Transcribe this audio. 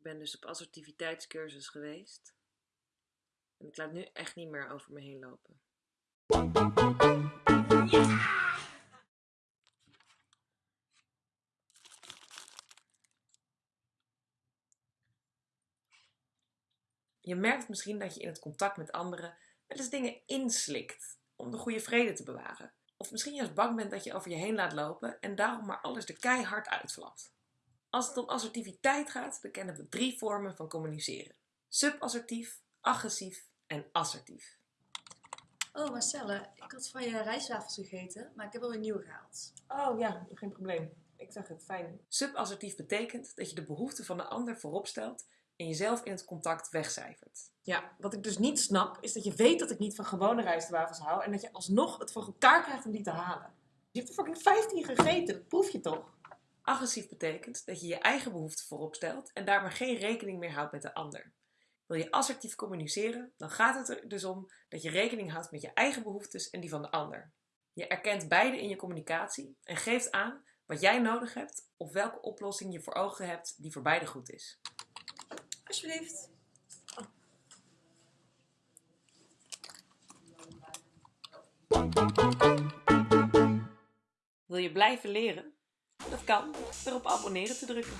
Ik ben dus op assertiviteitscursus geweest. En ik laat nu echt niet meer over me heen lopen. Je merkt misschien dat je in het contact met anderen wel eens dingen inslikt om de goede vrede te bewaren. Of misschien juist bang bent dat je over je heen laat lopen en daarom maar alles er keihard uitflapt. Als het om assertiviteit gaat, dan kennen we drie vormen van communiceren. Subassertief, agressief en assertief. Oh Marcelle, ik had van je rijstwafels gegeten, maar ik heb alweer nieuwe gehaald. Oh ja, geen probleem. Ik zag het, fijn. Subassertief betekent dat je de behoeften van de ander voorop stelt en jezelf in het contact wegcijfert. Ja, wat ik dus niet snap, is dat je weet dat ik niet van gewone rijstwafels hou en dat je alsnog het voor elkaar krijgt om die te halen. Je hebt er fucking 15 gegeten, dat proef je toch? Agressief betekent dat je je eigen behoeften voorop stelt en daarmee geen rekening meer houdt met de ander. Wil je assertief communiceren, dan gaat het er dus om dat je rekening houdt met je eigen behoeftes en die van de ander. Je erkent beide in je communicatie en geeft aan wat jij nodig hebt of welke oplossing je voor ogen hebt die voor beide goed is. Alsjeblieft. Wil je blijven leren? Dat kan door op abonneren te drukken.